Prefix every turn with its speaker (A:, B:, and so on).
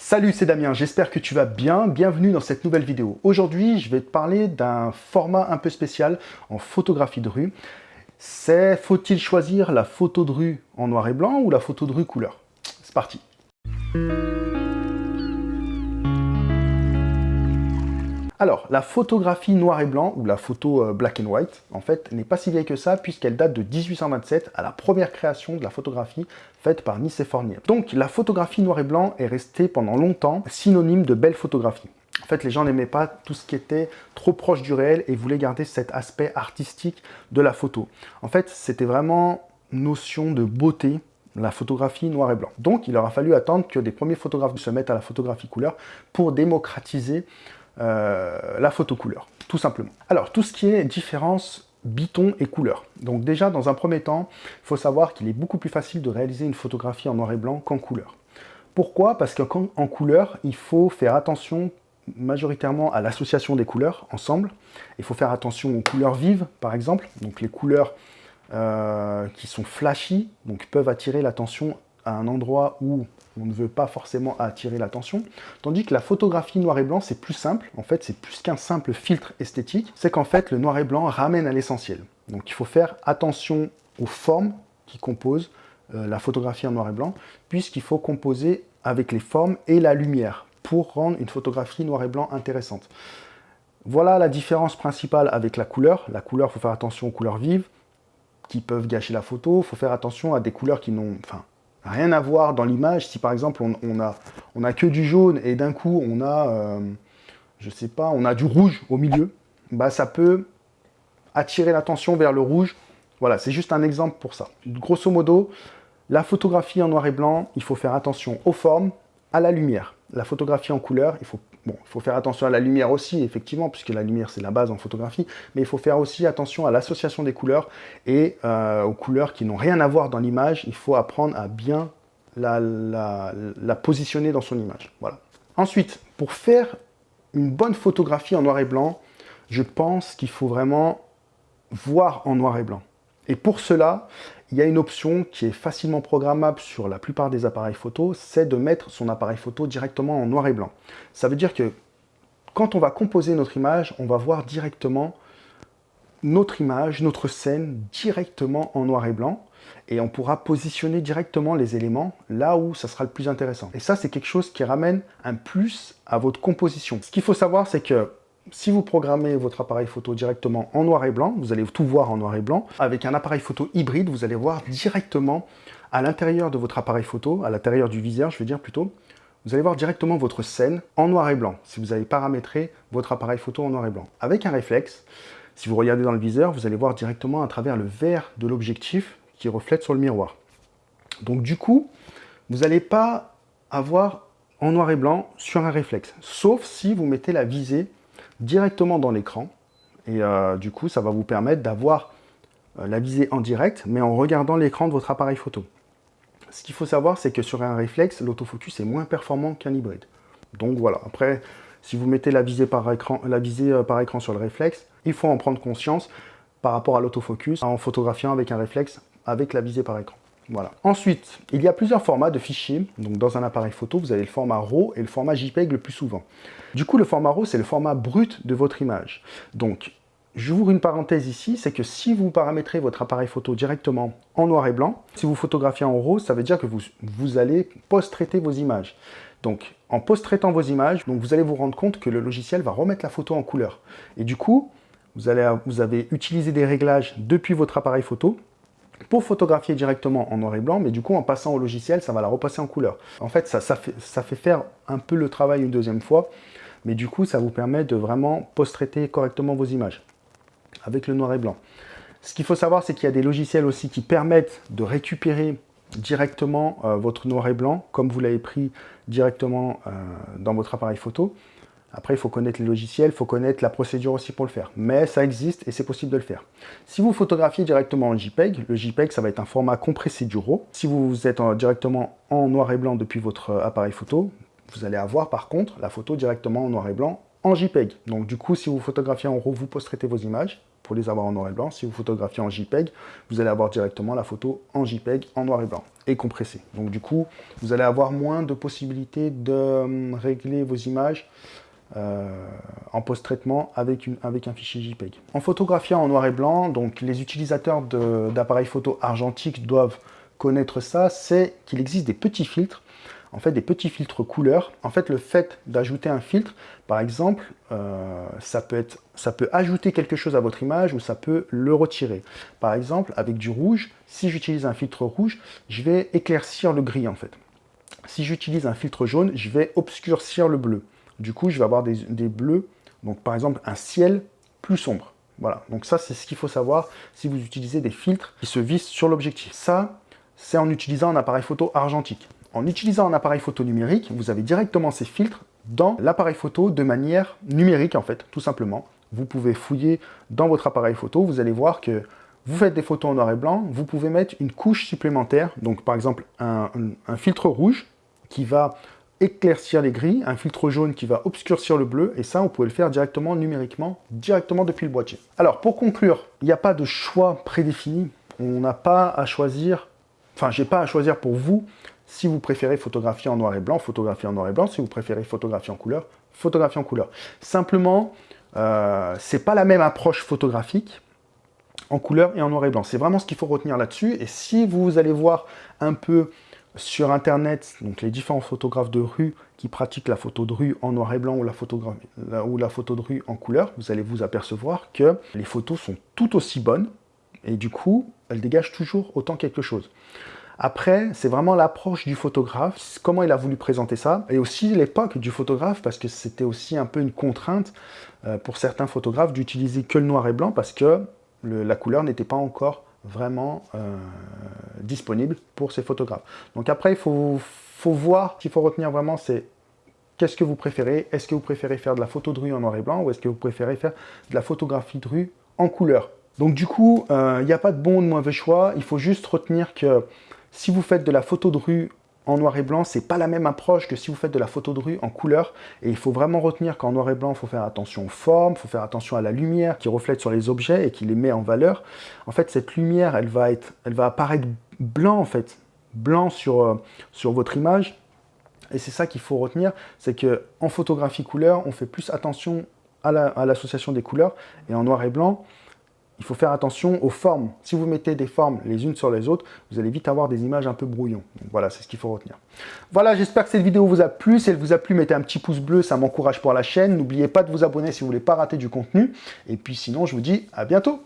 A: Salut, c'est Damien, j'espère que tu vas bien. Bienvenue dans cette nouvelle vidéo. Aujourd'hui, je vais te parler d'un format un peu spécial en photographie de rue. C'est faut-il choisir la photo de rue en noir et blanc ou la photo de rue couleur? C'est parti Alors, la photographie noir et blanc, ou la photo euh, black and white, en fait, n'est pas si vieille que ça, puisqu'elle date de 1827, à la première création de la photographie faite par Nicéphore Niepce. Donc, la photographie noir et blanc est restée pendant longtemps synonyme de belle photographie. En fait, les gens n'aimaient pas tout ce qui était trop proche du réel et voulaient garder cet aspect artistique de la photo. En fait, c'était vraiment notion de beauté, la photographie noir et blanc. Donc, il aura fallu attendre que des premiers photographes se mettent à la photographie couleur pour démocratiser euh, la photo couleur, tout simplement. Alors, tout ce qui est différence biton et couleur. Donc déjà, dans un premier temps, il faut savoir qu'il est beaucoup plus facile de réaliser une photographie en noir et blanc qu'en couleur. Pourquoi? Parce qu'en couleur, il faut faire attention majoritairement à l'association des couleurs ensemble. Il faut faire attention aux couleurs vives, par exemple. Donc les couleurs euh, qui sont flashy, donc peuvent attirer l'attention à un endroit où on ne veut pas forcément attirer l'attention. Tandis que la photographie noir et blanc, c'est plus simple. En fait, c'est plus qu'un simple filtre esthétique. C'est qu'en fait, le noir et blanc ramène à l'essentiel. Donc il faut faire attention aux formes qui composent euh, la photographie en noir et blanc, puisqu'il faut composer avec les formes et la lumière pour rendre une photographie noir et blanc intéressante. Voilà la différence principale avec la couleur. La couleur, il faut faire attention aux couleurs vives, qui peuvent gâcher la photo. Il faut faire attention à des couleurs qui n'ont... Enfin, rien à voir dans l'image. Si par exemple on, a, on a que du jaune et d'un coup on a, euh, je sais pas, on a du rouge au milieu, bah ça peut attirer l'attention vers le rouge. Voilà, c'est juste un exemple pour ça. Grosso modo, la photographie en noir et blanc, il faut faire attention aux formes, à la lumière. La photographie en couleur, il faut Bon, il faut faire attention à la lumière aussi, effectivement, puisque la lumière, c'est la base en photographie, mais il faut faire aussi attention à l'association des couleurs et euh, aux couleurs qui n'ont rien à voir dans l'image. Il faut apprendre à bien la, la, positionner dans son image. Voilà. Ensuite, pour faire une bonne photographie en noir et blanc, je pense qu'il faut vraiment voir en noir et blanc. Et pour cela, il y a une option qui est facilement programmable sur la plupart des appareils photo, c'est de mettre son appareil photo directement en noir et blanc. Ça veut dire que quand on va composer notre image, on va voir directement notre image, notre scène directement en noir et blanc et on pourra positionner directement les éléments là où ça sera le plus intéressant. Et ça, c'est quelque chose qui ramène un plus à votre composition. Ce qu'il faut savoir, c'est que si vous programmez votre appareil photo directement en noir et blanc, vous allez tout voir en noir et blanc. Avec un appareil photo hybride, vous allez voir directement à l'intérieur de votre appareil photo, à l'intérieur du viseur, je veux dire plutôt, vous allez voir directement votre scène en noir et blanc, si vous avez paramétré votre appareil photo en noir et blanc. Avec un réflexe, si vous regardez dans le viseur, vous allez voir directement à travers le verre de l'objectif qui reflète sur le miroir. Donc du coup, vous n'allez pas avoir en noir et blanc sur un réflexe, sauf si vous mettez la visée directement dans l'écran. Et euh, du coup, ça va vous permettre d'avoir euh, la visée en direct, mais en regardant l'écran de votre appareil photo. Ce qu'il faut savoir, c'est que sur un réflexe, l'autofocus est moins performant qu'un hybride. Donc voilà, après, si vous mettez la visée, par écran, la visée euh, par écran sur le réflexe, il faut en prendre conscience par rapport à l'autofocus en photographiant avec un réflexe avec la visée par écran. Ensuite, il y a plusieurs formats de fichiers. Donc dans un appareil photo, vous avez le format RAW et le format JPEG le plus souvent. Du coup, le format RAW, c'est le format brut de votre image. Donc, j'ouvre une parenthèse ici, c'est que si vous paramétrez votre appareil photo directement en noir et blanc, si vous photographiez en RAW, ça veut dire que vous, allez post-traiter vos images. Donc, en post-traitant vos images, donc vous allez vous rendre compte que le logiciel va remettre la photo en couleur. Et du coup, vous avez utilisé des réglages depuis votre appareil photo pour photographier directement en noir et blanc, mais du coup, en passant au logiciel, ça va la repasser en couleur. En fait, ça, fait, faire un peu le travail une deuxième fois, mais du coup, ça vous permet de vraiment post-traiter correctement vos images avec le noir et blanc. Ce qu'il faut savoir, c'est qu'il y a des logiciels aussi qui permettent de récupérer directement euh, votre noir et blanc, comme vous l'avez pris directement euh, dans votre appareil photo. Après, il faut connaître les logiciels, il faut connaître la procédure aussi pour le faire. Mais ça existe et c'est possible de le faire. Si vous photographiez directement en JPEG, le JPEG, ça va être un format compressé du RAW. Si vous êtes directement en noir et blanc depuis votre appareil photo, vous allez avoir par contre la photo directement en noir et blanc en JPEG. Donc du coup, si vous photographiez en RAW, vous post vos images pour les avoir en noir et blanc. Si vous photographiez en JPEG, vous allez avoir directement la photo en JPEG en noir et blanc et compressée. Donc du coup, vous allez avoir moins de possibilités de hum, régler vos images euh, en post-traitement avec, un fichier JPEG. En photographiant en noir et blanc, donc les utilisateurs d'appareils photo argentiques doivent connaître ça, c'est qu'il existe des petits filtres, en fait des petits filtres couleurs. En fait, le fait d'ajouter un filtre, par exemple, euh, ça, peut être, ça peut ajouter quelque chose à votre image ou ça peut le retirer. Par exemple, avec du rouge, si j'utilise un filtre rouge, je vais éclaircir le gris en fait. Si j'utilise un filtre jaune, je vais obscurcir le bleu. Du coup, je vais avoir des, bleus, donc par exemple un ciel plus sombre. Voilà, donc ça c'est ce qu'il faut savoir si vous utilisez des filtres qui se vissent sur l'objectif. Ça, c'est en utilisant un appareil photo argentique. En utilisant un appareil photo numérique, vous avez directement ces filtres dans l'appareil photo de manière numérique en fait, tout simplement. Vous pouvez fouiller dans votre appareil photo, vous allez voir que vous faites des photos en noir et blanc, vous pouvez mettre une couche supplémentaire, donc par exemple un filtre rouge qui va éclaircir les gris, un filtre jaune qui va obscurcir le bleu, et ça, vous pouvez le faire directement numériquement, directement depuis le boîtier. Alors, pour conclure, il n'y a pas de choix prédéfini. On n'a pas à choisir, enfin, j'ai pas à choisir pour vous si vous préférez photographier en noir et blanc, photographier en noir et blanc. Si vous préférez photographier en couleur, photographier en couleur. Simplement, euh, c'est pas la même approche photographique en couleur et en noir et blanc. C'est vraiment ce qu'il faut retenir là-dessus. Et si vous allez voir un peu sur Internet, donc les différents photographes de rue qui pratiquent la photo de rue en noir et blanc ou la, ou la photo de rue en couleur, vous allez vous apercevoir que les photos sont tout aussi bonnes et du coup, elles dégagent toujours autant quelque chose. Après, c'est vraiment l'approche du photographe, comment il a voulu présenter ça, et aussi l'époque du photographe, parce que c'était aussi un peu une contrainte euh, pour certains photographes d'utiliser que le noir et blanc, parce que la couleur n'était pas encore vraiment euh, disponible pour ces photographes. Donc après, il faut, voir, ce qu'il faut retenir vraiment, c'est qu'est-ce que vous préférez. Est-ce que vous préférez faire de la photo de rue en noir et blanc ou est-ce que vous préférez faire de la photographie de rue en couleur? Donc du coup, euh, il n'y a pas de bon ou de mauvais choix, il faut juste retenir que si vous faites de la photo de rue en noir et blanc, c'est pas la même approche que si vous faites de la photo de rue en couleur. Et il faut vraiment retenir qu'en noir et blanc, il faut faire attention aux formes, il faut faire attention à la lumière qui reflète sur les objets et qui les met en valeur. En fait, cette lumière, elle va, apparaître blanc en fait, blanc sur, euh, sur votre image. Et c'est ça qu'il faut retenir, c'est que en photographie couleur, on fait plus attention à l'association des couleurs. Et en noir et blanc, il faut faire attention aux formes. Si vous mettez des formes les unes sur les autres, vous allez vite avoir des images un peu brouillons. voilà, c'est ce qu'il faut retenir. Voilà, j'espère que cette vidéo vous a plu. Si elle vous a plu, mettez un petit pouce bleu, ça m'encourage pour la chaîne. N'oubliez pas de vous abonner si vous voulez pas rater du contenu. Et puis sinon, je vous dis à bientôt